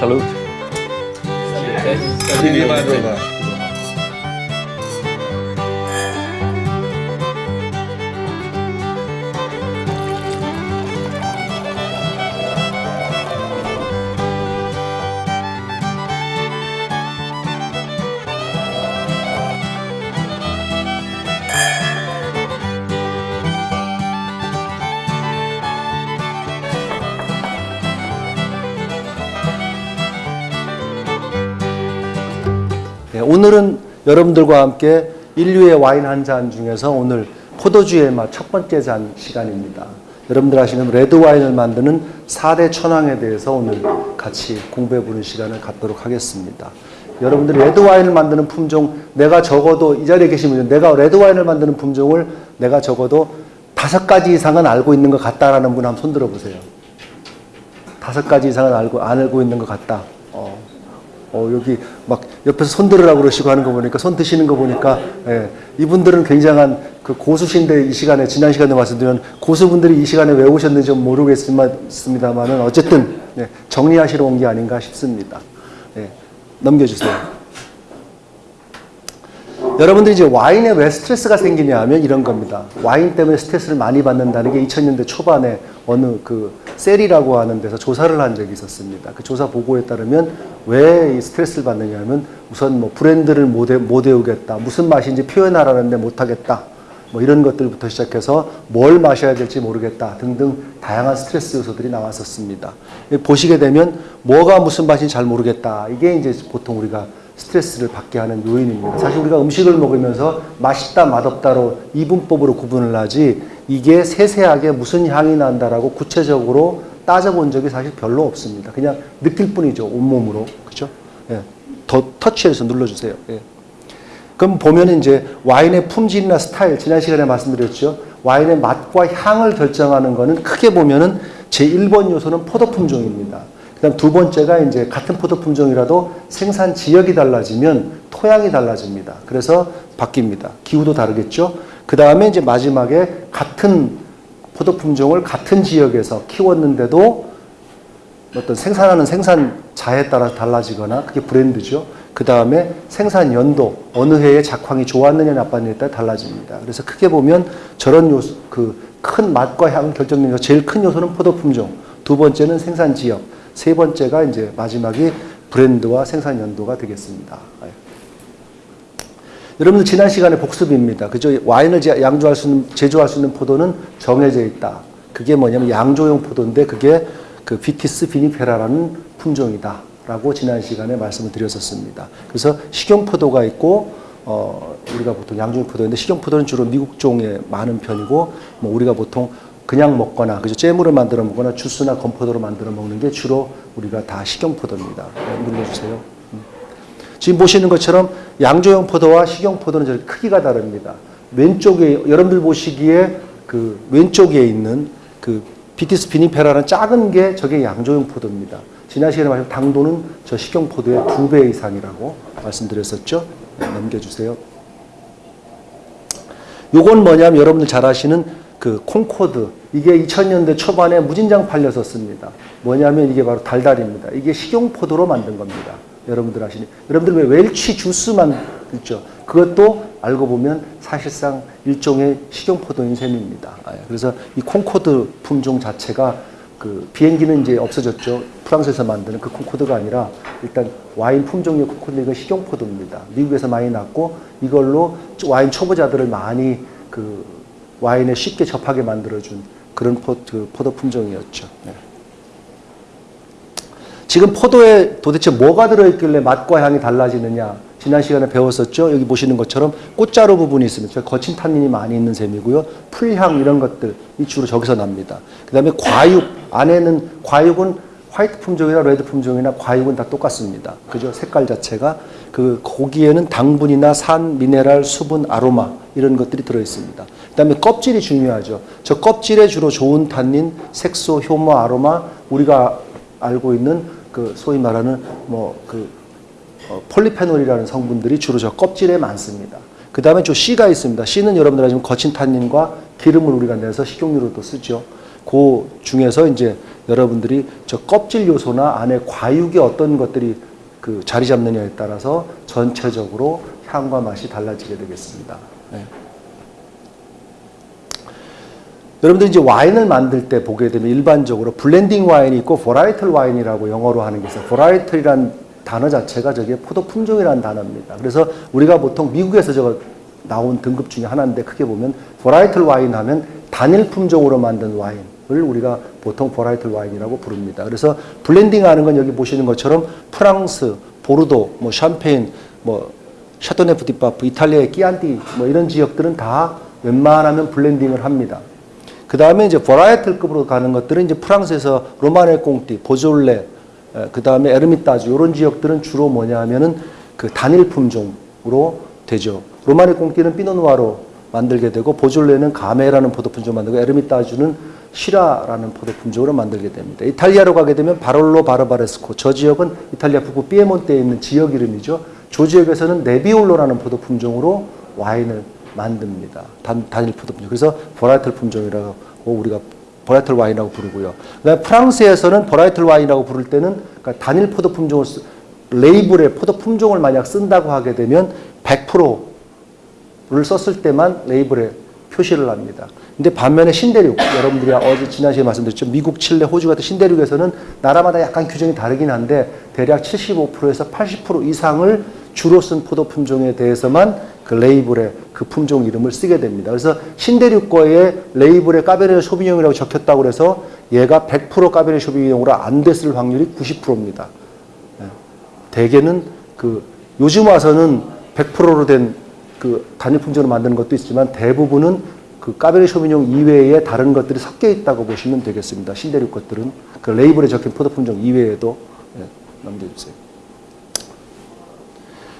Salut. Salut. Salut. Salut. 여러분들과 함께 인류의 와인 한 잔 중에서 오늘 포도주의 맛 첫 번째 잔 시간입니다. 여러분들 아시는 레드 와인을 만드는 4대 천왕에 대해서 오늘 같이 공부해 보는 시간을 갖도록 하겠습니다. 여러분들이 레드 와인을 만드는 품종 내가 적어도 이 자리에 계신 분들 내가 레드 와인을 만드는 품종을 내가 적어도 다섯 가지 이상은 알고 있는 것 같다라는 분 한번 손 들어 보세요. 다섯 가지 이상은 알고 안 알고 있는 것 같다. 어. 어, 여기 막 옆에서 손 들으라고 그러시고 하는 거 보니까 손 드시는 거 보니까 예, 이분들은 굉장한 그 고수신데 이 시간에 지난 시간에 말씀드린 고수분들이 이 시간에 왜 오셨는지 좀 모르겠습니다만은 어쨌든 예, 정리하시러 온 게 아닌가 싶습니다. 예, 넘겨주세요. 여러분들이 이제 와인에 왜 스트레스가 생기냐 하면 이런 겁니다. 와인 때문에 스트레스를 많이 받는다는 게 2000년대 초반에 어느 그 셀이라고 하는 데서 조사를 한 적이 있었습니다. 그 조사 보고에 따르면 왜이 스트레스를 받느냐 하면 우선 뭐 브랜드를 못, 외, 못 외우겠다. 무슨 맛인지 표현하라는데 못하겠다. 뭐 이런 것들부터 시작해서 뭘 마셔야 될지 모르겠다 등등 다양한 스트레스 요소들이 나왔었습니다. 보시게 되면 뭐가 무슨 맛인지 잘 모르겠다. 이게 이제 보통 우리가 스트레스를 받게 하는 요인입니다. 사실 우리가 음식을 먹으면서 맛있다, 맛없다로 이분법으로 구분을 하지 이게 세세하게 무슨 향이 난다라고 구체적으로 따져본 적이 사실 별로 없습니다. 그냥 느낄 뿐이죠. 온몸으로. 그죠? 예. 더 터치해서 눌러주세요. 예. 그럼 보면 이제 와인의 품질이나 스타일, 지난 시간에 말씀드렸죠. 와인의 맛과 향을 결정하는 거는 크게 보면은 제 1번 요소는 포도 품종입니다. 그다음 두 번째가 이제 같은 포도 품종이라도 생산 지역이 달라지면 토양이 달라집니다. 그래서 바뀝니다. 기후도 다르겠죠. 그 다음에 이제 마지막에 같은 포도 품종을 같은 지역에서 키웠는데도 어떤 생산하는 생산자에 따라 달라지거나 그게 브랜드죠. 그 다음에 생산 연도 어느 해에 작황이 좋았느냐 나빴느냐에 따라 달라집니다. 그래서 크게 보면 저런 요소 그 큰 맛과 향 결정되는 요 제일 큰 요소는 포도 품종, 두 번째는 생산 지역, 세 번째가 이제 마지막이 브랜드와 생산 연도가 되겠습니다. 여러분들 지난 시간에 복습입니다. 그죠? 와인을 양조할 수 있는, 제조할 수 있는 포도는 정해져 있다. 그게 뭐냐면 양조용 포도인데 그게 그 Vitis vinifera라는 품종이다. 라고 지난 시간에 말씀을 드렸었습니다. 그래서 식용포도가 있고, 어, 우리가 보통 양조용 포도인데 식용포도는 주로 미국종에 많은 편이고, 뭐 우리가 보통 그냥 먹거나, 그죠? 잼으로 만들어 먹거나 주스나 건포도로 만들어 먹는 게 주로 우리가 다 식용포도입니다. 네, 눌러주세요. 지금 보시는 것처럼 양조용 포도와 식용 포도는 저 크기가 다릅니다. 왼쪽에 여러분들 보시기에 그 왼쪽에 있는 그 Vitis vinifera라는 작은 게 저게 양조용 포도입니다. 지난 시간에 말씀 당도는 저 식용 포도의 두 배 이상이라고 말씀드렸었죠. 네, 넘겨주세요. 요건 뭐냐면 여러분들 잘 아시는 그 콩코드 이게 2000년대 초반에 무진장 팔렸었습니다. 뭐냐면 이게 바로 달달입니다. 이게 식용 포도로 만든 겁니다. 여러분들 아시니 여러분들 왜 웰치 주스만 있죠. 그것도 알고 보면 사실상 일종의 식용 포도인 셈입니다. 아, 예. 그래서 이 콩코드 품종 자체가 그 비행기는 이제 없어졌죠. 프랑스에서 만드는 그 콩코드가 아니라 일단 와인 품종의 콩코드 이건 식용 포도입니다. 미국에서 많이 났고 이걸로 와인 초보자들을 많이 그 와인에 쉽게 접하게 만들어준 그런 포, 그 포도 품종이었죠. 네. 지금 포도에 도대체 뭐가 들어있길래 맛과 향이 달라지느냐 지난 시간에 배웠었죠. 여기 보시는 것처럼 꽃자루 부분이 있습니다. 거친 탄닌이 많이 있는 셈이고요. 풀향 이런 것들 이 주로 저기서 납니다. 그 다음에 과육 안에는 과육은 화이트 품종이나 레드 품종이나 과육은 다 똑같습니다. 그죠? 색깔 자체가 그 고기에는 당분이나 산, 미네랄, 수분, 아로마 이런 것들이 들어 있습니다. 그 다음에 껍질이 중요하죠. 저 껍질에 주로 좋은 탄닌, 색소, 효모, 아로마 우리가 알고 있는 그 소위 말하는 뭐그 어, 폴리페놀이라는 성분들이 주로 저 껍질에 많습니다. 그 다음에 저 C가 있습니다. C는 여러분들 아시면 거친 탄닌과 기름을 우리가 내서 식용유로도 쓰죠. 그 중에서 이제 여러분들이 저 껍질 요소나 안에 과육이 어떤 것들이 그 자리 잡느냐에 따라서 전체적으로 향과 맛이 달라지게 되겠습니다. 네. 여러분들 이제 와인을 만들 때 보게 되면 일반적으로 블렌딩 와인이 있고 varietal 와인이라고 영어로 하는 게 있어요. varietal이란 단어 자체가 저게 포도 품종이라는 단어입니다. 그래서 우리가 보통 미국에서 저거 나온 등급 중에 하나인데 크게 보면 varietal 와인 하면 단일 품종으로 만든 와인을 우리가 보통 varietal 와인이라고 부릅니다. 그래서 블렌딩 하는 건 여기 보시는 것처럼 프랑스, 보르도, 뭐 샴페인, 뭐 샤토네프 디파프, 이탈리아의 끼안티 뭐 이런 지역들은 다 웬만하면 블렌딩을 합니다. 그 다음에 이제 varietal급으로 가는 것들은 이제 프랑스에서 로마네 꽁띠, 보졸레, 그 다음에 에르미타주 이런 지역들은 주로 뭐냐 하면은 그 단일 품종으로 되죠. 로마네 꽁띠는 피노누아로 만들게 되고 보졸레는 가메라는 포도 품종 만들고 에르미타주는 시라라는 포도 품종으로 만들게 됩니다. 이탈리아로 가게 되면 바롤로 바르바레스코 저 지역은 이탈리아 북부 피에몬테에 있는 지역 이름이죠. 저 지역에서는 네비올로라는 포도 품종으로 와인을 만듭니다. 단, 단일 포도 품종. 그래서 varietal 품종이라고 우리가 varietal 와인이라고 부르고요. 그다음에 프랑스에서는 varietal 와인이라고 부를 때는 그러니까 단일 포도 품종을 쓰, 레이블에 포도 품종을 만약 쓴다고 하게 되면 100%를 썼을 때만 레이블에 표시를 합니다. 근데 반면에 신대륙, 여러분들이 어제 지난 시간에 말씀드렸죠. 미국, 칠레, 호주 같은 신대륙에서는 나라마다 약간 규정이 다르긴 한데 대략 75%에서 80% 이상을 주로 쓴 포도 품종에 대해서만 그 레이블에 그 품종 이름을 쓰게 됩니다. 그래서 신대륙 거에 레이블에 까베르네 쇼비뇽이라고 적혔다고 해서 얘가 100% 까베르네 쇼비뇽으로 안 됐을 확률이 90%입니다. 대개는 그 요즘 와서는 100%로 된 그 단일 품종을 만드는 것도 있지만 대부분은 그 까베르 쇼비뇽 이외에 다른 것들이 섞여 있다고 보시면 되겠습니다. 신대륙 것들은 그 레이블에 적힌 포도 품종 이외에도 네, 넘겨주세요.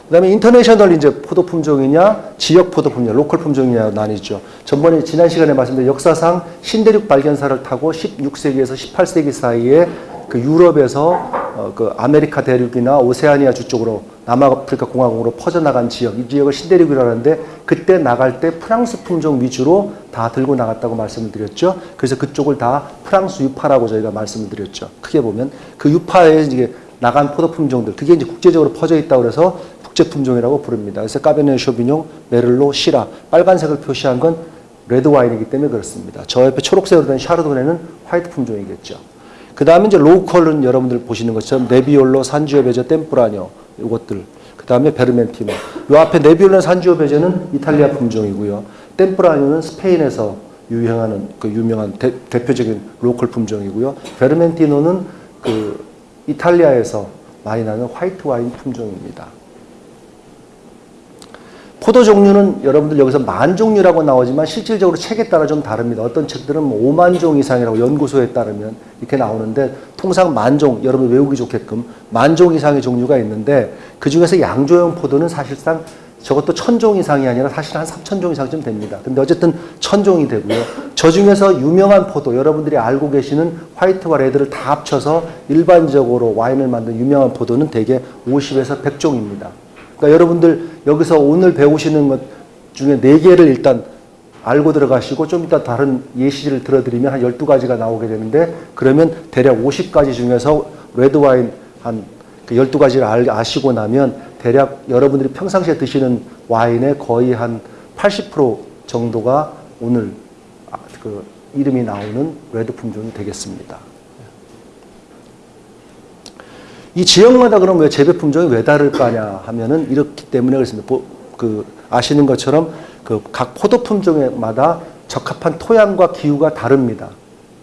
그 다음에 international 이제 포도 품종이냐, 지역 포도 품종, local 품종이냐 나뉘죠. 전번에 지난 시간에 말씀드린 역사상 신대륙 발견사를 타고 16세기에서 18세기 사이에 그 유럽에서 어, 그 아메리카 대륙이나 오세아니아 주 쪽으로 남아프리카 공화국으로 퍼져나간 지역, 이 지역을 신대륙이라고 하는데 그때 나갈 때 프랑스 품종 위주로 다 들고 나갔다고 말씀을 드렸죠. 그래서 그쪽을 다 프랑스 유파라고 저희가 말씀을 드렸죠. 크게 보면 그 유파에 이제 나간 포도 품종들, 그게 이제 국제적으로 퍼져 있다고 그래서 국제 품종이라고 부릅니다. 그래서 까베네 쇼비뇽, 메를로, 시라, 빨간색을 표시한 건 레드 와인이기 때문에 그렇습니다. 저 옆에 초록색으로 된 샤르도네는 white 품종이겠죠. 그 다음에 이제 로컬은 여러분들 보시는 것처럼 네비올로, 산지오 베저, 템프라뇨 이것들. 그 다음에 베르멘티노. 요 앞에 네비올로, 산지오 베저는 이탈리아 품종이고요. 템프라뇨는 스페인에서 유행하는 그 유명한 대, 표적인 로컬 품종이고요. 베르멘티노는 그 이탈리아에서 많이 나는 화이트 와인 품종입니다. 포도 종류는 여러분들 여기서 만 종류라고 나오지만 실질적으로 책에 따라 좀 다릅니다. 어떤 책들은 뭐 5만 종 이상이라고 연구소에 따르면 이렇게 나오는데 통상 만 종, 여러분 외우기 좋게끔 만 종 이상의 종류가 있는데 그 중에서 양조형 포도는 사실상 저것도 천 종 이상이 아니라 사실 한 3천 종 이상쯤 됩니다. 근데 어쨌든 천 종이 되고요. 저 중에서 유명한 포도, 여러분들이 알고 계시는 화이트와 레드를 다 합쳐서 일반적으로 와인을 만든 유명한 포도는 대개 50에서 100종입니다. 그러니까 여러분들 여기서 오늘 배우시는 것 중에 네 개를 일단 알고 들어가시고 좀 이따 다른 예시를 들어드리면 한 12가지가 나오게 되는데 그러면 대략 50가지 중에서 레드와인 한 12가지를 아시고 나면 대략 여러분들이 평상시에 드시는 와인의 거의 한 80% 정도가 오늘 그 이름이 나오는 레드 품종이 되겠습니다. 이 지역마다 그럼 왜 재배 품종이 왜 다를까냐 하면은 이렇기 때문에 그렇습니다. 그 아시는 것처럼 그 각 포도 품종마다 적합한 토양과 기후가 다릅니다.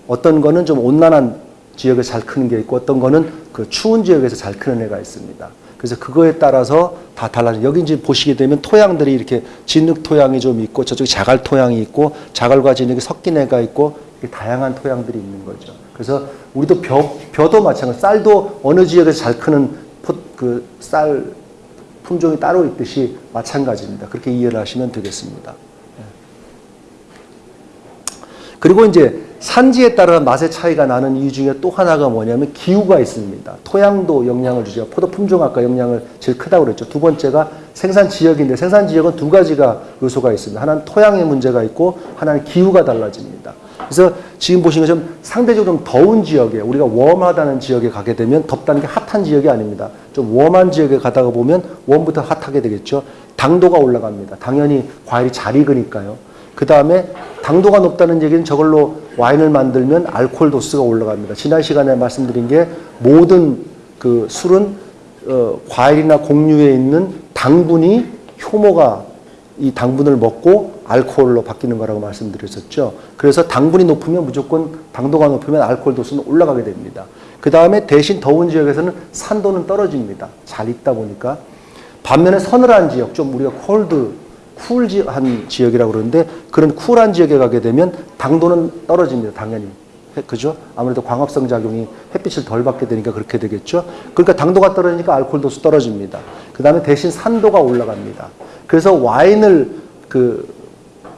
어떤 거는 좀 온난한 지역에서 잘 크는 게 있고 어떤 거는 그 추운 지역에서 잘 크는 애가 있습니다. 그래서 그거에 따라서 다 달라져. 여기 이제 보시게 되면 토양들이 이렇게 진흙 토양이 좀 있고 저쪽에 자갈 토양이 있고 자갈과 진흙이 섞인 애가 있고 다양한 토양들이 있는 거죠. 그래서 우리도 벼, 벼도 마찬가지. 쌀도 어느 지역에서 잘 크는 그 쌀 품종이 따로 있듯이 마찬가지입니다. 그렇게 이해를 하시면 되겠습니다. 예. 그리고 이제 산지에 따라 맛의 차이가 나는 이유 중에 또 하나가 뭐냐면 기후가 있습니다. 토양도 영향을 주죠. 포도 품종 아까 영향을 제일 크다고 그랬죠. 두 번째가 생산 지역인데 생산 지역은 두 가지가 요소가 있습니다. 하나는 토양의 문제가 있고 하나는 기후가 달라집니다. 그래서 지금 보시는 것처럼 상대적으로 좀 더운 지역에 우리가 웜하다는 지역에 가게 되면 덥다는 게 핫한 지역이 아닙니다. 좀 웜한 지역에 가다가 보면 웜부터 핫하게 되겠죠. 당도가 올라갑니다. 당연히 과일이 잘 익으니까요. 그 다음에 당도가 높다는 얘기는 저걸로 와인을 만들면 알코올 도수가 올라갑니다. 지난 시간에 말씀드린 게 모든 그 술은 어, 과일이나 곡류에 있는 당분이 효모가 이 당분을 먹고 알코올로 바뀌는 거라고 말씀드렸었죠. 그래서 당분이 높으면 무조건 당도가 높으면 알코올 도수는 올라가게 됩니다. 그 다음에 대신 더운 지역에서는 산도는 떨어집니다. 잘 익다 보니까. 반면에 서늘한 지역, 좀 우리가 콜드, 쿨한 지역이라고 그러는데 그런 쿨한 지역에 가게 되면 당도는 떨어집니다. 당연히. 그죠? 아무래도 광합성 작용이 햇빛을 덜 받게 되니까 그렇게 되겠죠? 그러니까 당도가 떨어지니까 알코올 도수 떨어집니다. 그 다음에 대신 산도가 올라갑니다. 그래서 와인을 그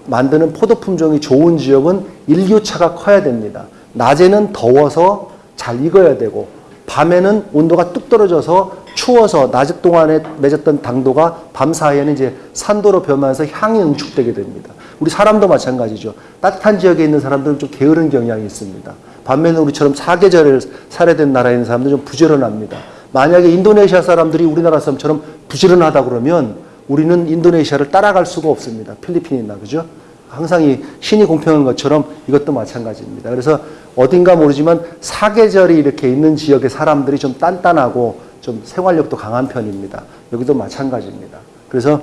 만드는 포도 품종이 좋은 지역은 일교차가 커야 됩니다. 낮에는 더워서 잘 익어야 되고 밤에는 온도가 뚝 떨어져서 추워서 낮 동안에 맺었던 당도가 밤 사이에는 이제 산도로 변하면서 향이 응축되게 됩니다. 우리 사람도 마찬가지죠. 따뜻한 지역에 있는 사람들은 좀 게으른 경향이 있습니다. 반면에 우리처럼 사계절을 되는 나라에 있는 사람들은 좀 부지런합니다. 만약에 인도네시아 사람들이 우리나라 사람처럼 부지런하다 그러면 우리는 인도네시아를 따라갈 수가 없습니다. 필리핀이나 그죠? 항상 이 신이 공평한 것처럼 이것도 마찬가지입니다. 그래서 어딘가 모르지만 사계절이 이렇게 있는 지역의 사람들이 좀 단단하고 좀 생활력도 강한 편입니다. 여기도 마찬가지입니다. 그래서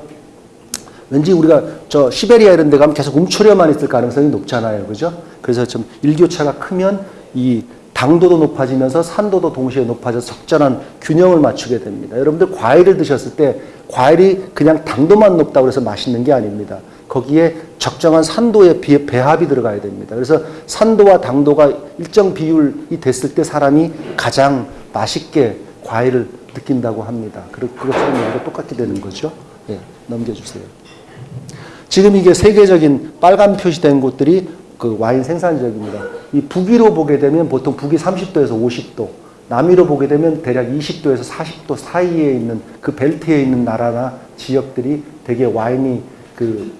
왠지 우리가 저 시베리아 이런 데 가면 계속 움츠려만 있을 가능성이 높잖아요. 그죠? 그래서 좀 일교차가 크면 이 당도도 높아지면서 산도도 동시에 높아져서 적절한 균형을 맞추게 됩니다. 여러분들 과일을 드셨을 때 과일이 그냥 당도만 높다고 해서 맛있는 게 아닙니다. 거기에 적정한 산도의 비- 배합이 들어가야 됩니다. 그래서 산도와 당도가 일정 비율이 됐을 때 사람이 가장 맛있게 과일을 느낀다고 합니다. 그것처럼 여기도 똑같게 되는 거죠. 예, 넘겨주세요. 지금 이게 세계적인 빨간 표시된 곳들이 그 와인 생산 지역입니다. 이 북위로 보게 되면 보통 북위 30도에서 50도, 남위로 보게 되면 대략 20도에서 40도 사이에 있는 그 벨트에 있는 나라나 지역들이 되게 와인이 그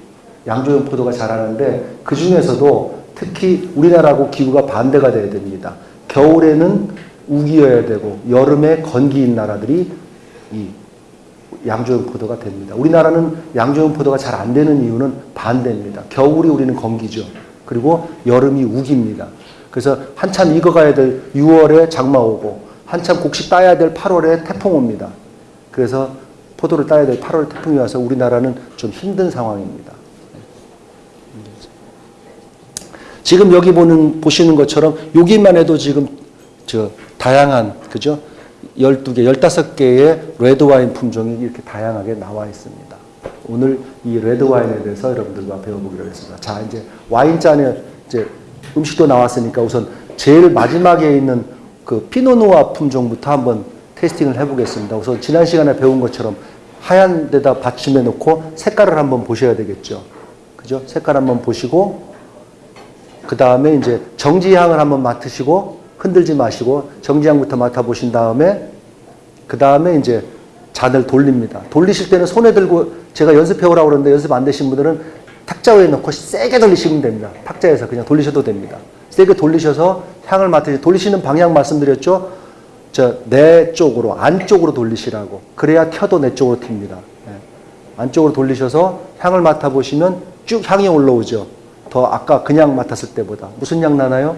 양조용 포도가 자라는데 그 중에서도 특히 우리나라하고 기후가 반대가 돼야 됩니다. 겨울에는 우기여야 되고 여름에 건기인 나라들이 이 양조용 포도가 됩니다. 우리나라는 양조용 포도가 잘 안 되는 이유는 반대입니다. 겨울이 우리는 건기죠. 그리고 여름이 우기입니다. 그래서 한참 익어가야 될 6월에 장마 오고 한참 곡식 따야 될 8월에 태풍 옵니다. 그래서 포도를 따야 될 8월 태풍이 와서 우리나라는 좀 힘든 상황입니다. 지금 여기 보는 보시는 것처럼 여기만 해도 지금 저 다양한 그죠? 12개, 15개의 레드 와인 품종이 이렇게 다양하게 나와 있습니다. 오늘 이 레드 와인에 대해서 여러분들과 배워보기로 했습니다. 자, 이제 와인잔에 이제 음식도 나왔으니까 우선 제일 마지막에 있는 그 피노누아 품종부터 한번 tasting을 해보겠습니다. 우선 지난 시간에 배운 것처럼 하얀 데다 받침해 놓고 색깔을 한번 보셔야 되겠죠. 그죠? 색깔 한번 보시고 그 다음에 이제 정지향을 한번 맡으시고 흔들지 마시고 정지향부터 맡아보신 다음에 그 다음에 이제 잔을 돌립니다. 돌리실 때는 손에 들고 제가 연습해 오라고 그러는데 연습 안 되신 분들은 탁자 위에 넣고 세게 돌리시면 됩니다. 탁자에서 그냥 돌리셔도 됩니다. 세게 돌리셔서 향을 맡으시 돌리시는 방향 말씀드렸죠? 저 내 쪽으로 안쪽으로 돌리시라고 그래야 켜도 내 쪽으로 튑니다. 예. 안쪽으로 돌리셔서 향을 맡아보시면 쭉 향이 올라오죠. 더 아까 그냥 맡았을 때보다 무슨 향 나나요?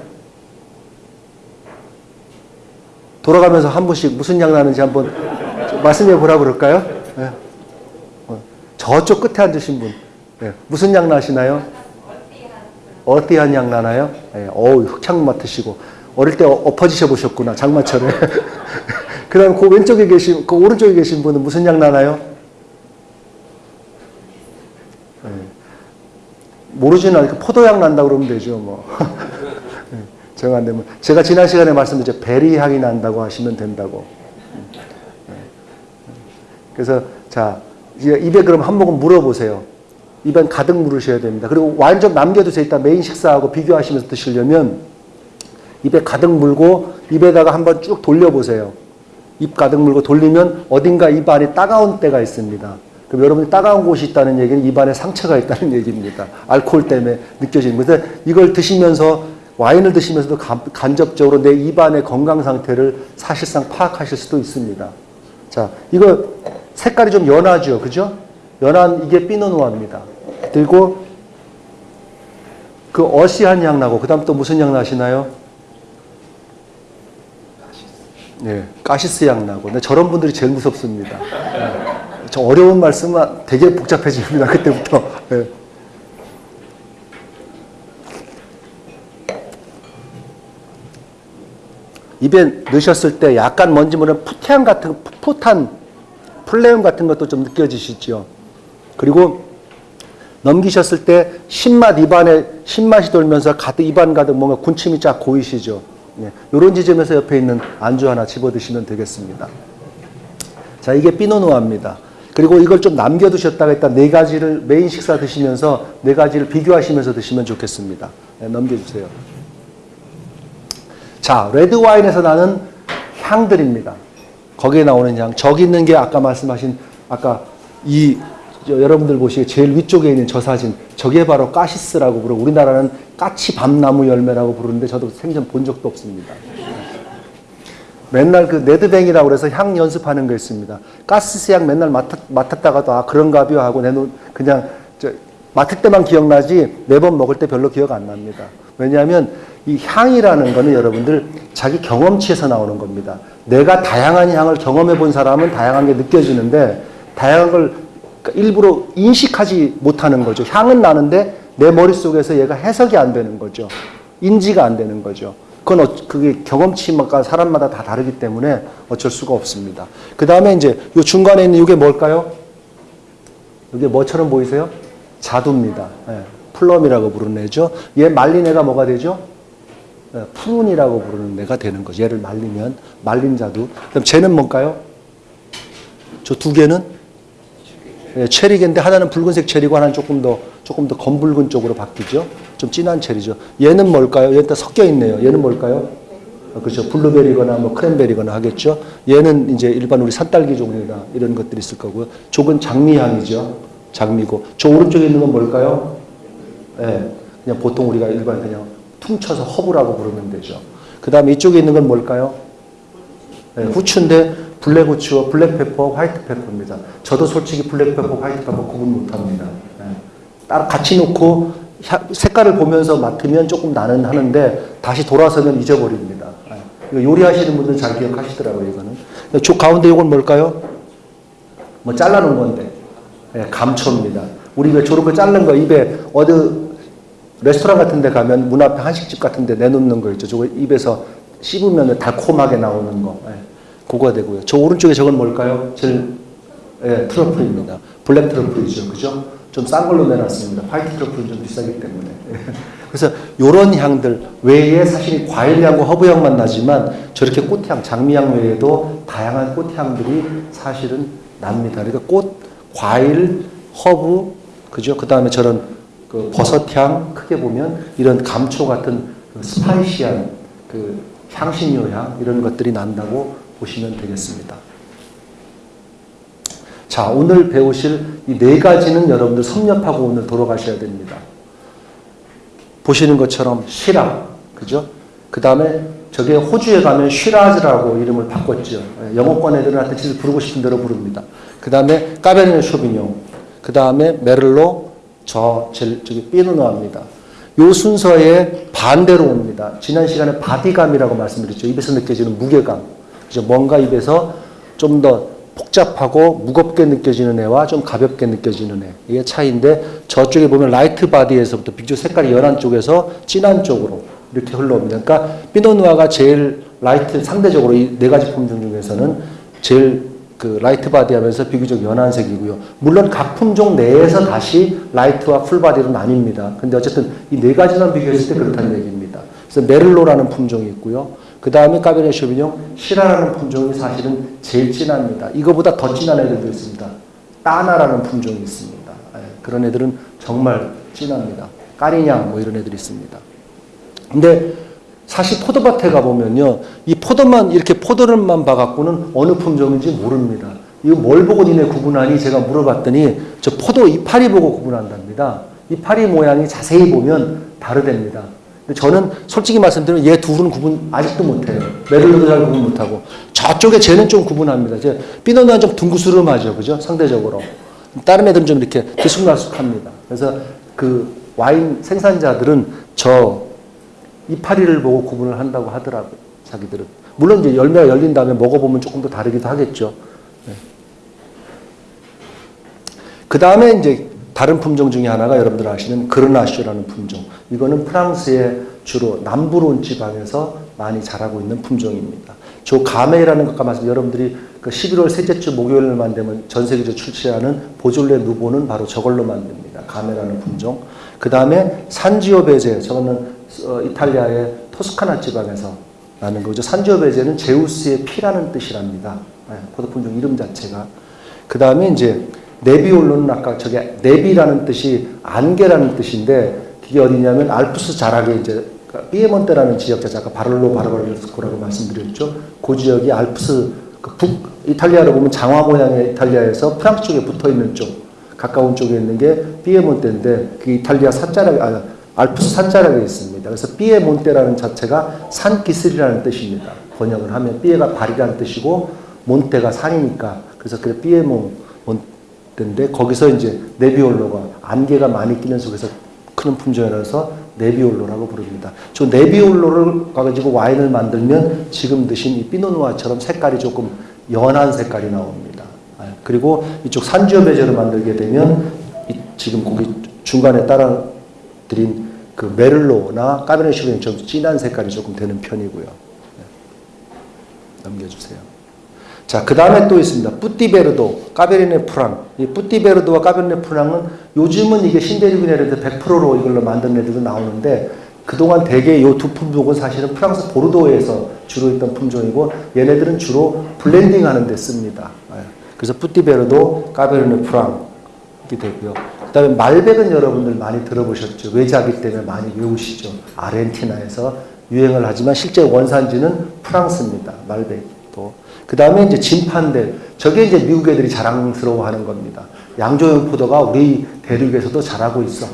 돌아가면서 한 분씩 무슨 향 나는지 한번 말씀해 보라 그럴까요? 예. 어, 저쪽 끝에 앉으신 분 예. 무슨 향 나시나요? 어띠한 향 나나요? 예. 어우 흑향 맡으시고 어릴 때 어- 엎어지셔 보셨구나 장마철에 그 다음 그 왼쪽에 계신 그 오른쪽에 계신 분은 무슨 향 나나요? 예. 모르지는 않으니까 포도향 난다 그러면 되죠 뭐 예. 제가 안 되면 제가 지난 시간에 말씀드렸죠 베리 향이 난다고 하시면 된다고 예. 그래서 자 이제 입에 그럼 한 모금 물어보세요 입안 가득 물으셔야 됩니다 그리고 좀 남겨두세요 이따 메인 식사하고 비교하시면서 드시려면 입에 가득 물고 입에다가 한번 쭉 돌려보세요. 입 가득 물고 돌리면 어딘가 입 안에 따가운 때가 있습니다. 그럼 여러분이 따가운 곳이 있다는 얘기는 입 안에 상처가 있다는 얘기입니다. 알코올 때문에 느껴지는 거죠. 이걸 드시면서 와인을 드시면서도 간- 간접적으로 내 입안의 건강 상태를 사실상 파악하실 수도 있습니다. 자, 이거 색깔이 좀 연하죠, 그죠? 연한 이게 피노누아입니다. 그리고 그 어시한 향 나고 그 다음 또 무슨 향 나시나요? 네, 가시스 향 나고. 근데 저런 분들이 제일 무섭습니다. 네. 저 어려운 말씀은 되게 복잡해집니다. 그때부터. 네. 입에 넣으셨을 때 약간 뭔지 모르는 푸탄 같은 푸탄 플레음 같은 것도 좀 느껴지시죠. 그리고 넘기셨을 때 신맛 입안에 신맛이 돌면서 가득 입안 가득 뭔가 군침이 쫙 고이시죠. 예, 이런 지점에서 옆에 있는 안주 하나 집어 드시면 되겠습니다. 자, 이게 피노누아입니다. 그리고 이걸 좀 남겨두셨다가 일단 네 가지를 메인 식사 드시면서 네 가지를 비교하시면서 드시면 좋겠습니다. 네, 넘겨주세요. 자, 레드 와인에서 나는 향들입니다. 거기에 나오는 향. 저기 있는 게 아까 말씀하신 아까 이 저, 여러분들 보시기에 제일 위쪽에 있는 저 사진 저게 바로 cassis라고 부르고 우리나라는 까치 밤나무 열매라고 부르는데 저도 생전 본 적도 없습니다. 맨날 그 네드뱅이라고 그래서 향 연습하는 거 있습니다. 가스스 향 맨날 맡았, 맡았 다가도 아 그런가벼 하고 내놓 그냥 저 맡을 때만 기억나지 매번 먹을 때 별로 기억 안 납니다. 왜냐하면 이 향이라는 거는 여러분들 자기 경험치에서 나오는 겁니다. 내가 다양한 향을 경험해 본 사람은 다양한 게 느껴지는데 다양한 걸 일부러 인식하지 못하는 거죠. 향은 나는데 내 머릿속에서 얘가 해석이 안 되는 거죠. 인지가 안 되는 거죠. 그건 어, 그게 경험치마다 사람마다 다 다르기 때문에 어쩔 수가 없습니다. 그 다음에 이제 요 중간에 있는 이게 뭘까요? 이게 뭐처럼 보이세요? 자두입니다. 예, plum이라고 부르는 애죠. 얘 말린 애가 뭐가 되죠? 예, prune이라고 부르는 애가 되는 거죠. 얘를 말리면 말린 자두. 그럼 쟤는 뭘까요? 저 두 개는 예, 체리인데 하나는 붉은색 체리고 하나는 조금 더 조금 더 검붉은 쪽으로 바뀌죠. 좀 진한 체리죠. 얘는 뭘까요? 얘는 다 섞여 있네요. 얘는 뭘까요? 어, 그렇죠. 블루베리거나 뭐 크랜베리거나 하겠죠. 얘는 이제 일반 우리 산딸기 종류나 이런 것들이 있을 거고요. 쪽은 장미향이죠. 장미고. 저 오른쪽에 있는 건 뭘까요? 예. 그냥 보통 우리가 일반 그냥 퉁쳐서 허브라고 부르면 되죠. 그 다음에 이쪽에 있는 건 뭘까요? 예, 후추인데 black 후추와 black pepper, white pepper입니다. 저도 솔직히 black pepper, white pepper 구분 못합니다. 예. 따로 같이 놓고 향- 색깔을 보면서 맡으면 조금 나는 하는데 다시 돌아서면 잊어버립니다. 예. 요리하시는 분들은 잘 기억하시더라고요, 이거는. 저 가운데 이건 뭘까요? 뭐 잘라놓은 건데. 예, 감초입니다. 우리 왜 저런 거 자른 거 입에 어디 레스토랑 같은 데 가면 문 앞에 한식집 같은 데 내놓는 거 있죠. 저거 입에서 씹으면 달콤하게 나오는 거. 예, 그거 되고요. 저 오른쪽에 저건 뭘까요? 제일 예, truffle입니다. Black truffle이죠. 그죠? 좀 싼 걸로 내놨습니다. White truffle은 좀 비싸기 때문에. 그래서 요런 향들 외에 사실 과일향과 허브향만 나지만 저렇게 꽃향, 장미향 외에도 다양한 꽃향들이 사실은 납니다. 그러니까 꽃, 과일, 허브, 그죠? 그 다음에 저런 그 버섯향 크게 보면 이런 감초 같은 그 spicy한 그 향신료 향 이런 것들이 난다고 보시면 되겠습니다. 자, 오늘 배우실 이 네 가지는 여러분들 섭렵하고 오늘 돌아가셔야 됩니다. 보시는 것처럼 시라, 그죠? 그 다음에 저게 호주에 가면 쉬라즈라고 이름을 바꿨죠. 예, 영어권 애들한테 진짜 부르고 싶은 대로 부릅니다. 그 다음에 까베르네 쇼비뇽, 그 다음에 메를로, 저, 제, 저기 피노누아입니다. 요 순서에 반대로 옵니다. 지난 시간에 body감이라고 말씀드렸죠. 입에서 느껴지는 무게감. 그죠? 뭔가 입에서 좀 더 복잡하고 무겁게 느껴지는 애와 좀 가볍게 느껴지는 애. 이게 차이인데 저쪽에 보면 light body에서부터 비교 색깔이 연한 쪽에서 진한 쪽으로 이렇게 흘러옵니다. 그러니까 피노누아가 제일 light 상대적으로 이 네 가지 품종 중에서는 제일 그 light body 하면서 비교적 연한 색이고요. 물론 각 품종 내에서 다시 light와 full body로 나뉩니다. 근데 어쨌든 이 네 가지만 비교했을 때 그렇다는 얘기입니다. 그래서 메를로라는 품종이 있고요. 그 다음에 까베네 쇼비뇽 시라라는 품종이 사실은 제일 진합니다. 이거보다 더 진한 애들도 있습니다. 따나라는 품종이 있습니다. 예, 그런 애들은 정말 진합니다. 까리냥 뭐 이런 애들이 있습니다. 근데 사실 포도밭에 가보면요. 이 포도만 이렇게 포도를만 봐갖고는 어느 품종인지 모릅니다. 이거 뭘 보고 니네 구분하니 제가 물어봤더니 저 포도 이파리 보고 구분한답니다. 이파리 모양이 자세히 보면 다르답니다. 근데 저는 솔직히 말씀드리면 얘 둘은 구분 아직도 못해요. 메를로도 잘 구분 못하고 저쪽에 쟤는 좀 구분합니다. 제 피노누아는 좀 둥그스름하죠, 그죠? 상대적으로 다른 애들은 좀 이렇게 들쑥날쑥합니다. 그래서 그 와인 생산자들은 저 이파리를 보고 구분을 한다고 하더라고요. 자기들은 물론 이제 열매가 열린 다음에 먹어보면 조금 더 다르기도 하겠죠. 그 다음에 이제 다른 품종 중에 하나가 여러분들 아시는 그르나쇼라는 품종. 이거는 프랑스의 주로 남부론 지방에서 많이 자라고 있는 품종입니다. 저 가메라는 것과 말씀 여러분들이 그 11월 셋째 주 목요일만 되면 전 세계적으로 출시하는 보졸레 누보는 바로 저걸로 만듭니다. 가메라는 품종. 그 다음에 산지오 베제 저거는 어, 이탈리아의 토스카나 지방에서 나는 거죠. 산지오 베제는 제우스의 피라는 뜻이랍니다. 네, 포도 품종 이름 자체가. 그 다음에 이제 네비올로는 아까 저게 네비라는 뜻이 안개라는 뜻인데 그게 어디냐면 알프스 자락에 이제 피에몬테라는 지역 자체가 바를로 바르바르스코라고 말씀드렸죠. 그 지역이 알프스 그 북 이탈리아로 보면 장화 모양의 이탈리아에서 프랑스 쪽에 붙어 있는 쪽 가까운 쪽에 있는 게 피에몬테인데 그 이탈리아 산자락에 아, 알프스 산자락에 있습니다. 그래서 피에몬테라는 자체가 산기슬이라는 뜻입니다. 번역을 하면 피에가 발이라는 뜻이고 몬테가 산이니까 그래서 그 피에몬테인데 거기서 이제 네비올로가 안개가 많이 끼는 속에서 크는 품종이라서 네비올로라고 부릅니다. 저 네비올로를 가지고 와인을 만들면 지금 드신 이 피노누아처럼 색깔이 조금 연한 색깔이 나옵니다. 아, 그리고 이쪽 산지오 베제를 만들게 되면 이 지금 거기 중간에 따라 드린 그 메를로나 슈베는 좀 진한 색깔이 조금 되는 편이고요. 네. 넘겨주세요. 자, 그 다음에 또 있습니다. 뿌띠베르도, 까베르네 프랑. 이 뿌띠베르도와 까베르네 프랑은 요즘은 이게 신데리그네르드 100%로 이걸로 만든 애들도 나오는데 그동안 대개 이 두 품종은 사실은 프랑스 보르도에서 주로 있던 품종이고 얘네들은 주로 blending 하는 데 씁니다. 예. 그래서 뿌띠베르도, 까베르네 프랑 이렇게 되고요. 그 다음에 말백은 여러분들 많이 들어보셨죠. 외자기 때문에 많이 외우시죠. 아르헨티나에서 유행을 하지만 실제 원산지는 프랑스입니다. 말백도. 그 다음에 이제 진판들. 저게 이제 미국 애들이 자랑스러워 하는 겁니다. 양조용 포도가 우리 대륙에서도 자라고 있어.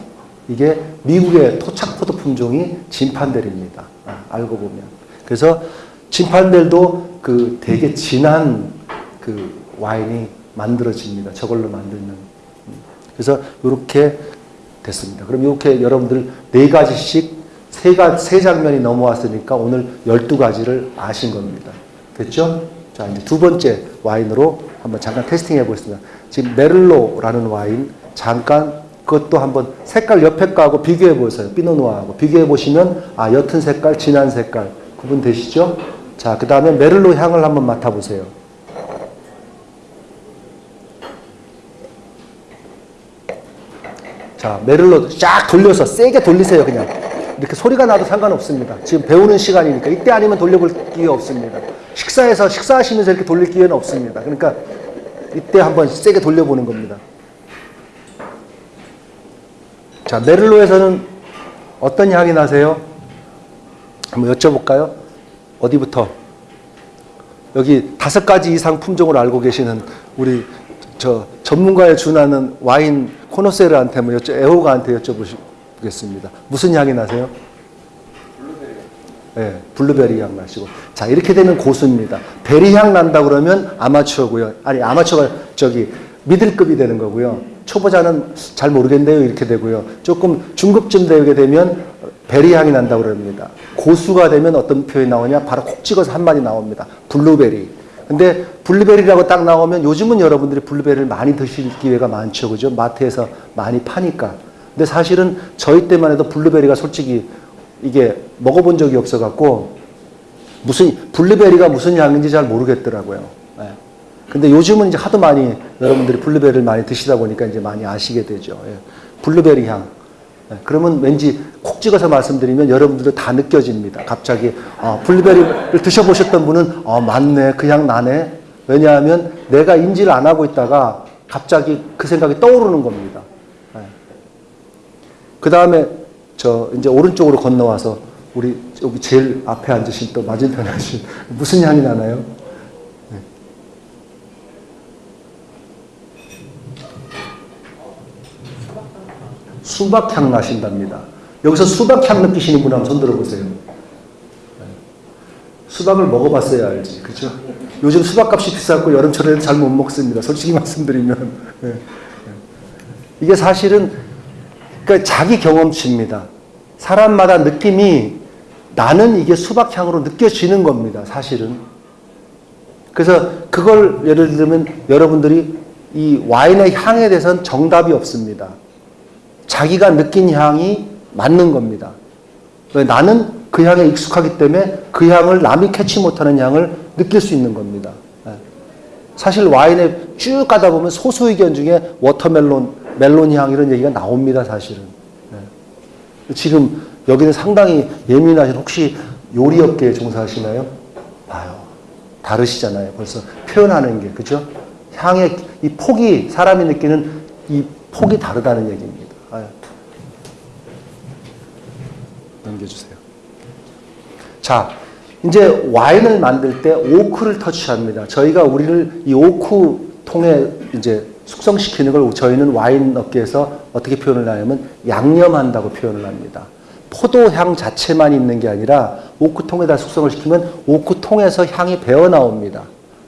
이게 미국의 토착 포도 품종이 진판델입니다. 아, 알고 보면. 그래서 진판델도 그 되게 진한 그 와인이 만들어집니다. 저걸로 만들면. 음. 그래서 이렇게 됐습니다. 그럼 이렇게 여러분들 네 가지씩 세, 가, 세 장면이 넘어왔으니까 오늘 12가지를 아신 겁니다. 됐죠? 자, 이제 두 번째 와인으로 한번 잠깐 테스팅 해 보겠습니다. 지금 메를로라는 와인 잠깐 그것도 한번 색깔 옆에 거하고 비교해 보세요. 피노누아하고 비교해 보시면 아, 옅은 색깔, 진한 색깔 구분 되시죠? 자, 그 다음에 메를로 향을 한번 맡아 보세요. 자, 메를로 쫙 돌려서 세게 돌리세요, 그냥. 이렇게 소리가 나도 상관없습니다. 지금 배우는 시간이니까 이때 아니면 돌려볼 기회 없습니다. 식사해서 식사하시면서 이렇게 돌릴 기회는 없습니다. 그러니까 이때 한번 세게 돌려보는 겁니다. 자, 메를로에서는 어떤 향이 나세요? 한번 여쭤볼까요? 어디부터? 여기 다섯 가지 이상 품종을 알고 계시는 우리 저 전문가에 준하는 와인 connoisseur한테 한번 여쭤, 애호가한테 여쭤보겠습니다. 무슨 향이 나세요? 블루베리. 네, 블루베리 향 나시고. 자, 이렇게 되면 고수입니다. berry 향 난다 그러면 아마추어고요. 아니, 아마추어가 저기 미들급이 되는 거고요. 초보자는 잘 모르겠네요. 이렇게 되고요. 조금 중급쯤 되게 되면 berry 향이 난다 그럽니다. 고수가 되면 어떤 표현이 나오냐? 바로 콕 찍어서 한 마디 나옵니다. 블루베리. 근데 블루베리라고 딱 나오면 요즘은 여러분들이 블루베리를 많이 드실 기회가 많죠. 그죠? 마트에서 많이 파니까. 근데 사실은 저희 때만 해도 블루베리가 솔직히 이게 먹어본 적이 없어갖고 무슨, 블루베리가 무슨 향인지 잘 모르겠더라고요. 예. 근데 요즘은 이제 하도 많이 여러분들이 블루베리를 많이 드시다 보니까 이제 많이 아시게 되죠. 예. 블루베리 향. 예. 그러면 왠지 콕 찍어서 말씀드리면 여러분들도 다 느껴집니다. 갑자기 아, 블루베리를 드셔보셨던 분은 아, 맞네, 그향 나네. 왜냐하면 내가 인지를 안 하고 있다가 갑자기 그 생각이 떠오르는 겁니다. 예. 그 다음에 저 이제 오른쪽으로 건너와서 우리 여기 제일 앞에 앉으신 또 맞은편에 앉으신 무슨 향이 나나요? 수박향 나신답니다. 여기서 수박향 느끼시는 분 한번 손 들어보세요. 수박을 먹어봤어야 알지, 그죠? 요즘 수박값이 비싸고 여름철에는 잘 못 먹습니다. 솔직히 말씀드리면 예, 예. 이게 사실은 그러니까 자기 경험치입니다. 사람마다 느낌이 나는 이게 수박향으로 느껴지는 겁니다. 사실은. 그래서 그걸 예를 들면 여러분들이 이 와인의 향에 대해서는 정답이 없습니다. 자기가 느낀 향이 맞는 겁니다. 왜 나는 그 향에 익숙하기 때문에 그 향을 남이 캐치 못하는 향을 느낄 수 있는 겁니다. 예. 사실 와인에 쭉 가다 보면 소수 의견 중에 watermelon, 멜론 향 이런 얘기가 나옵니다. 사실은. 예. 지금 여기는 상당히 예민하신 혹시 요리업계에 종사하시나요? 봐요. 다르시잖아요. 벌써 표현하는 게 그죠? 향의 이 폭이 사람이 느끼는 이 폭이 다르다는 얘기입니다. 아유. 넘겨주세요. 자, 이제 와인을 만들 때 오크를 터치합니다. 저희가 우리를 이 오크 통에 이제 숙성시키는 걸 저희는 와인 업계에서 어떻게 표현을 하냐면 양념한다고 표현을 합니다. 포도향 자체만 있는 게 아니라 오크통에다 숙성을 시키면 오크통에서 향이 배어 나옵니다.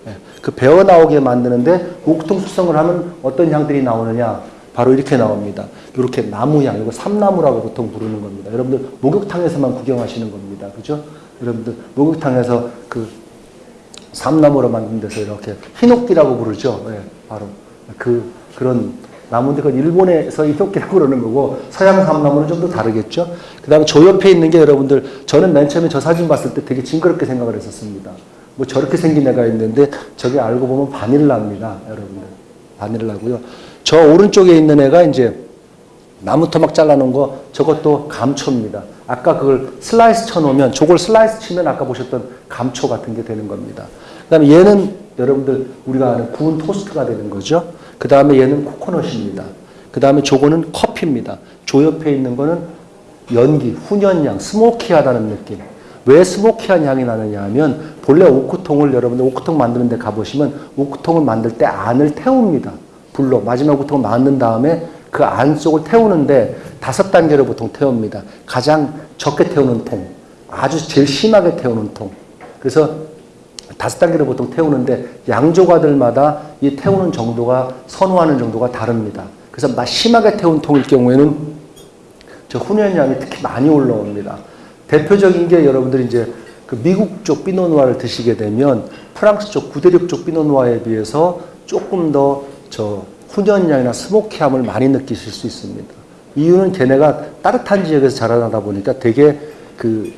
예, 그 배어 나오게 만드는데 오크통 숙성을 하면 어떤 향들이 나오느냐? 바로 이렇게 나옵니다. 이렇게 나무향, 이거 삼나무라고 보통 부르는 겁니다. 여러분들 목욕탕에서만 구경하시는 겁니다. 그죠? 여러분들 목욕탕에서 그 삼나무로 만든 데서 이렇게 ヒノキ라고 부르죠. 예, 바로 그 그런 나무인데 그건 일본에서 ヒノキ라고 그러는 거고 서양 삼나무는 좀 더 다르겠죠. 그 다음에 저 옆에 있는 게 여러분들 저는 맨 처음에 저 사진 봤을 때 되게 징그럽게 생각을 했었습니다. 뭐 저렇게 생긴 애가 있는데 저게 알고 보면 바닐라입니다, 여러분들. 바닐라고요. 저 오른쪽에 있는 애가 이제 나무 토막 잘라놓은 거 저것도 감초입니다. 아까 그걸 슬라이스 쳐놓으면 저걸 슬라이스 치면 아까 보셨던 감초 같은 게 되는 겁니다. 그 다음에 얘는 여러분들 우리가 아는 구운 토스트가 되는 거죠. 그 다음에 얘는 코코넛입니다. 그 다음에 저거는 커피입니다. 저 옆에 있는 거는 연기, 훈연향, 스모키하다는 느낌. 왜 스모키한 향이 나느냐 하면 본래 오크통을 여러분들 오크통 만드는 데 가보시면 오크통을 만들 때 안을 태웁니다. 불로 마지막 오크통을 만든 다음에 그 안속을 태우는데 다섯 단계로 보통 태웁니다. 가장 적게 태우는 통, 아주 제일 심하게 태우는 통. 그래서 다섯 단계로 보통 태우는데 양조가들마다 이 태우는 정도가 선호하는 정도가 다릅니다. 그래서 막 심하게 태운 통일 경우에는 저 훈연량이 특히 많이 올라옵니다. 대표적인 게 여러분들이 이제 그 미국 쪽 피노누아를 드시게 되면 프랑스 쪽 구대륙 쪽 피노누아에 비해서 조금 더저 훈연량이나 스모키함을 많이 느끼실 수 있습니다. 이유는 걔네가 따뜻한 지역에서 자라나다 보니까 되게 그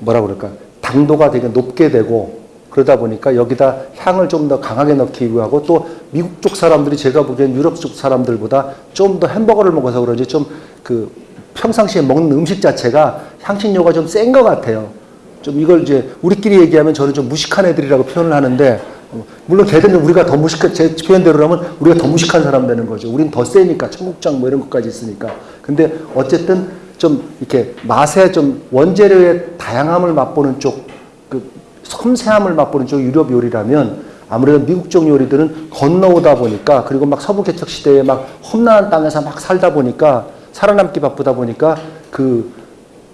뭐라 그럴까 당도가 되게 높게 되고 그러다 보니까 여기다 향을 좀 더 강하게 넣기 위하고 또 미국 쪽 사람들이 제가 보기엔 유럽 쪽 사람들보다 좀 더 햄버거를 먹어서 그런지 좀 그 평상시에 먹는 음식 자체가 향신료가 좀 센 것 같아요. 좀 이걸 이제 우리끼리 얘기하면 저는 좀 무식한 애들이라고 표현을 하는데 어, 물론 걔들은 우리가 더 무식한 제 표현대로라면 우리가 더 무식한 사람 되는 거죠. 우린 더 세니까 청국장 뭐 이런 것까지 있으니까. 근데 어쨌든 좀 이렇게 맛의 좀 원재료의 다양함을 맛보는 쪽, 그 섬세함을 맛보는 쪽 유럽 요리라면 아무래도 미국 쪽 요리들은 건너오다 보니까 그리고 막 서부 개척 시대에 막 험난한 땅에서 막 살다 보니까 살아남기 바쁘다 보니까 그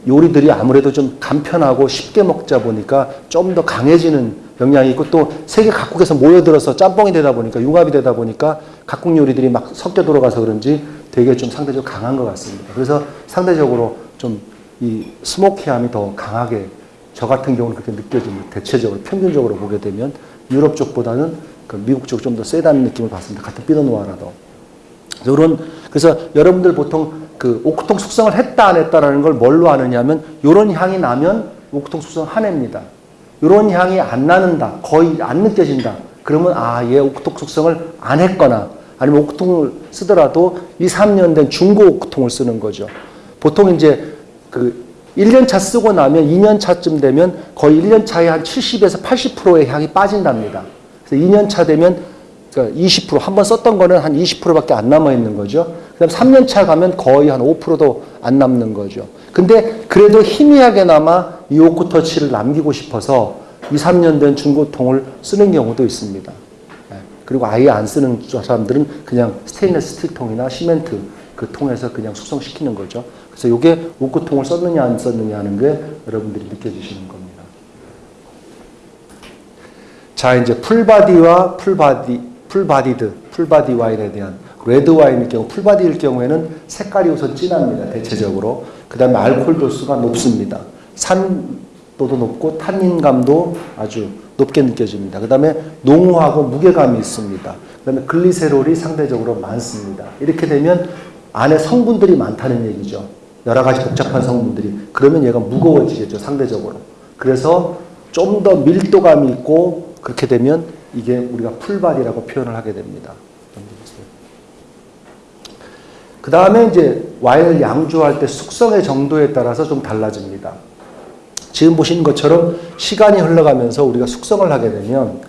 요리들이 아무래도 좀 간편하고 쉽게 먹자 보니까 좀 더 강해지는 영향이 있고 또 세계 각국에서 모여들어서 짬뽕이 되다 보니까 융합이 되다 보니까 각국 요리들이 막 섞여 들어가서 그런지 되게 좀 상대적으로 강한 것 같습니다. 그래서 상대적으로 좀 이 스모키함이 더 강하게 저 같은 경우는 그렇게 느껴집니다. 대체적으로 평균적으로 보게 되면 유럽 쪽보다는 그 미국 쪽 좀 더 세다는 느낌을 받습니다. 같은 피노누아라도. 이런 그래서 여러분들 보통 그 오크통 숙성을 했다 안 했다라는 걸 뭘로 아느냐면 이런 향이 나면 오크통 숙성 한 해입니다. 이런 향이 안 나는다, 거의 안 느껴진다. 그러면 아, 얘 오크통 숙성을 안 했거나 아니면 오크통을 쓰더라도 2, 3년 된 중고 오크통을 쓰는 거죠. 보통 이제 그 1년 차 쓰고 나면 2년 차쯤 되면 거의 1년 차에 한 70에서 80%의 향이 빠진답니다. 그래서 2년 차 되면 그러니까 20%한 번 썼던 거는 한 20%밖에 안 남아 있는 거죠. 그다음 3년 차 가면 거의 한 5%도 안 남는 거죠. 근데 그래도 희미하게나마 이 오크 터치를 남기고 싶어서 2, 3년 된 중고통을 쓰는 경우도 있습니다. 예. 그리고 아예 안 쓰는 사람들은 그냥 스테인리스 스틸 통이나 시멘트 그 통에서 그냥 숙성시키는 거죠. 그래서 이게 오크통을 썼느냐 안 썼느냐 하는 게 여러분들이 느껴지시는 겁니다. 자 이제 풀바디와 풀바디 풀바디드 풀바디 와인에 대한 레드 와인일 경우 full body일 경우에는 색깔이 우선 진합니다 대체적으로 그 다음에 알코올 도수가 높습니다. 산도도 높고 탄닌감도 아주 높게 느껴집니다. 그 다음에 농후하고 무게감이 있습니다. 그 다음에 글리세롤이 상대적으로 많습니다. 이렇게 되면 안에 성분들이 많다는 얘기죠. 여러 가지 복잡한 성분들이. 그러면 얘가 무거워지겠죠 상대적으로. 그래서 좀 더 밀도감이 있고 그렇게 되면 이게 우리가 풀바디라고 표현을 하게 됩니다. 그 다음에 이제 와인을 양조할 때 숙성의 정도에 따라서 좀 달라집니다. 지금 보시는 것처럼 시간이 흘러가면서 우리가 숙성을 하게 되면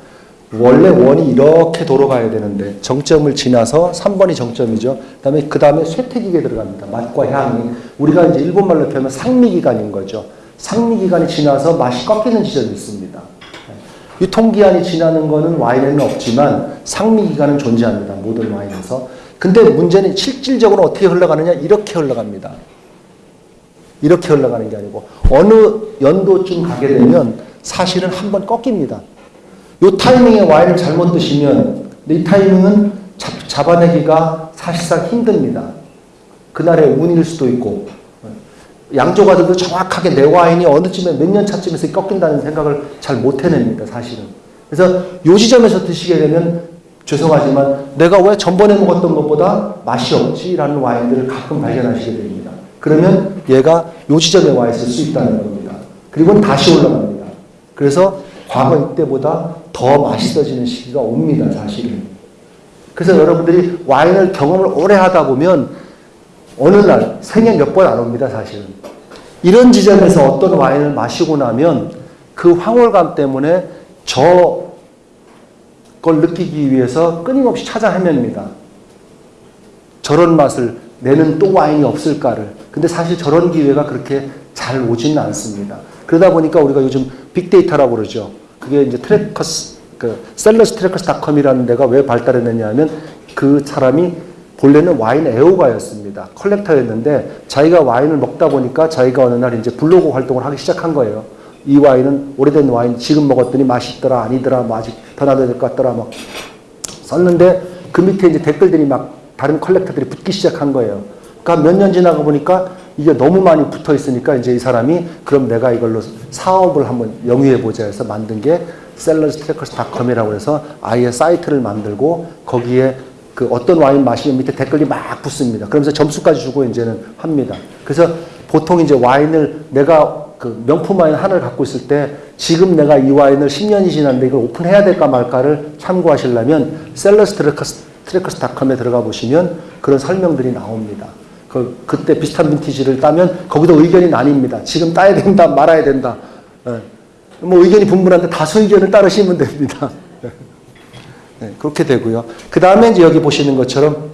원래 원이 이렇게 돌아가야 되는데 정점을 지나서 3번이 정점이죠. 그다음에 그 다음에 쇠퇴기계 들어갑니다. 맛과 향이 우리가 이제 일본 말로 표현하면 상미 기간인 거죠. 상미 기간이 지나서 맛이 꺾이는 지점이 있습니다. 유통기한이 지나는 거는 와인에는 없지만 상미 기간은 존재합니다. 모든 와인에서. 근데 문제는 실질적으로 어떻게 흘러가느냐 이렇게 흘러갑니다. 이렇게 흘러가는 게 아니고 어느 연도쯤 가게 되면 사실은 한 번 꺾입니다. 이 타이밍에 와인을 잘못 드시면 이 타이밍은 잡, 잡아내기가 사실상 힘듭니다. 그날의 운일 수도 있고 양조가들도 정확하게 내 와인이 어느 쯤에 몇 년 차쯤에서 꺾인다는 생각을 잘 못 해냅니다. 사실은. 그래서 요 지점에서 드시게 되면 죄송하지만 내가 왜 전번에 먹었던 것보다 맛이 없지라는 와인들을 가끔 발견하시게 됩니다. 그러면 얘가 요 지점에 와 있을 수 있다는 겁니다. 그리고 다시 올라갑니다. 그래서 과거 이때보다 더 맛있어지는 시기가 옵니다. 사실은. 그래서 여러분들이 와인을 경험을 오래 하다 보면 어느 날 생애 몇 번 안 옵니다. 사실은. 이런 지점에서 어떤 와인을 마시고 나면 그 황홀감 때문에 저 걸 느끼기 위해서 끊임없이 찾아 헤맵니다. 저런 맛을 내는 또 와인이 없을까를. 근데 사실 저런 기회가 그렇게 잘 오지는 않습니다. 그러다 보니까 우리가 요즘 빅데이터라고 그러죠. 그게 이제 Trackers, 그 Cellars Trackers.com이라는 데가 왜 발달했느냐 하면 그 사람이 본래는 와인 애호가였습니다. collector였는데 자기가 와인을 먹다 보니까 자기가 어느 날 이제 블로그 활동을 하기 시작한 거예요. 이 와인은 오래된 와인 지금 먹었더니 맛있더라 아니더라 뭐 아직 더 놔둬야 될 것 같더라 막 썼는데 그 밑에 이제 댓글들이 막 다른 collector들이 붙기 시작한 거예요. 그러니까 몇 년 지나가 보니까 이게 너무 많이 붙어 있으니까 이제 이 사람이 그럼 내가 이걸로 사업을 한번 영위해 보자 해서 만든 게 Cellars Trackers.com이라고 해서 아예 사이트를 만들고 거기에 그 어떤 와인 마시면 밑에 댓글이 막 붙습니다. 그러면서 점수까지 주고 이제는 합니다. 그래서 보통 이제 와인을 내가 그 명품 와인 하나를 갖고 있을 때 지금 내가 이 와인을 10년이 지났는데 이걸 오픈해야 될까 말까를 참고하시려면 Cellars Trackers.com에 들어가 보시면 그런 설명들이 나옵니다. 그, 그때 비슷한 빈티지를 따면 거기도 의견이 나뉩니다. 지금 따야 된다, 말아야 된다. 예. 뭐 의견이 분분한데 다수 의견을 따르시면 됩니다. 네, 그렇게 되고요. 그 다음에 여기 보시는 것처럼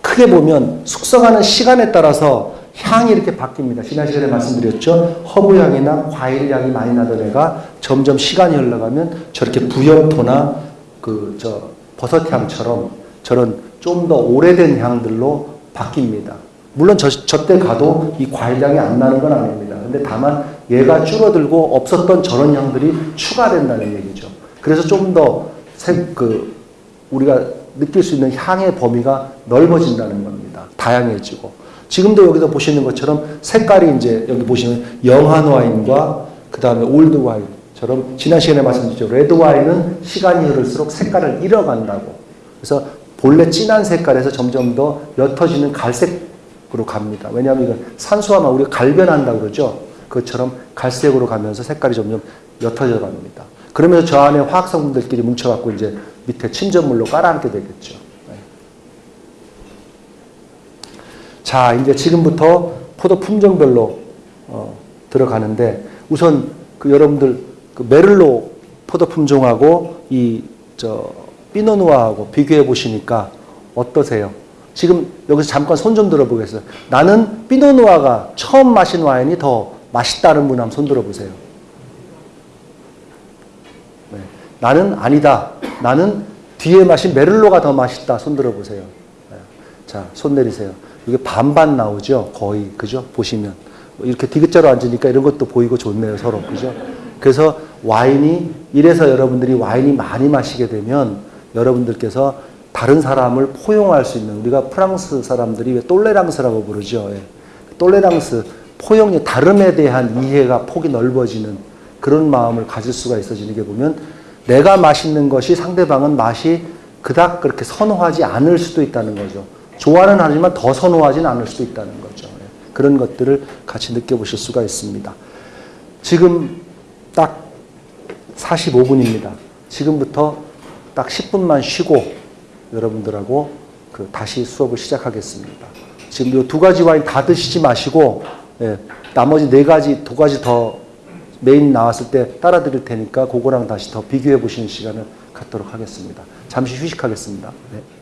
크게 보면 숙성하는 시간에 따라서 향이 이렇게 바뀝니다. 지난 시간에 말씀드렸죠. 허브 향이나 과일 향이 많이 나던 애가 점점 시간이 흘러가면 저렇게 부엽토나 그 저 버섯 향처럼 저런 좀 더 오래된 향들로 바뀝니다. 물론 저, 저때 가도 이 과일 향이 안 나는 건 아닙니다. 근데 다만 얘가 줄어들고 없었던 저런 향들이 추가된다는 얘기죠. 그래서 좀 더 그 우리가 느낄 수 있는 향의 범위가 넓어진다는 겁니다. 다양해지고. 지금도 여기서 보시는 것처럼 색깔이 이제 여기 보시면 young한 와인과 그 다음에 old 와인처럼 지난 시간에 말씀드렸죠. 레드 와인은 시간이 흐를수록 색깔을 잃어간다고. 그래서 본래 진한 색깔에서 점점 더 옅어지는 갈색으로 갑니다. 왜냐하면 이건 산수화만 우리가 갈변한다고 그러죠. 그것처럼 갈색으로 가면서 색깔이 점점 옅어져 갑니다. 그러면서 저 안에 화학 성분들끼리 뭉쳐갖고 이제 밑에 침전물로 깔아앉게 되겠죠. 네. 자, 이제 지금부터 포도 품종별로 어, 들어가는데 우선 그 여러분들 그 메를로 포도 품종하고 이 저 피노누아하고 비교해 보시니까 어떠세요? 지금 여기서 잠깐 손 좀 들어보겠어요. 나는 피노누아가 처음 마신 와인이 더 맛있다는 분 한번 손 들어보세요. 나는 아니다. 나는 뒤에 마신 메를로가 더 맛있다. 손 들어보세요. 자, 손 내리세요. 이게 반반 나오죠. 거의 그죠? 보시면 뭐 이렇게 디귿자로 앉으니까 이런 것도 보이고 좋네요. 서로 그죠? 그래서 와인이 이래서 여러분들이 와인이 많이 마시게 되면 여러분들께서 다른 사람을 포용할 수 있는 우리가 프랑스 사람들이 왜 똘레랑스라고 부르죠. 예. 똘레랑스 포용이 다름에 대한 이해가 폭이 넓어지는 그런 마음을 가질 수가 있어지는 게 보면 내가 맛있는 것이 상대방은 맛이 그닥 그렇게 선호하지 않을 수도 있다는 거죠. 좋아는 하지만 더 선호하지는 않을 수도 있다는 거죠. 예. 그런 것들을 같이 느껴보실 수가 있습니다. 지금 딱 45분입니다. 지금부터 딱 10분만 쉬고 여러분들하고 그 다시 수업을 시작하겠습니다. 지금 이 두 가지 와인 다 드시지 마시고 예, 나머지 네 가지 두 가지 더 메인 나왔을 때 따라 드릴 테니까 그거랑 다시 더 비교해 보시는 시간을 갖도록 하겠습니다. 잠시 휴식하겠습니다. 네.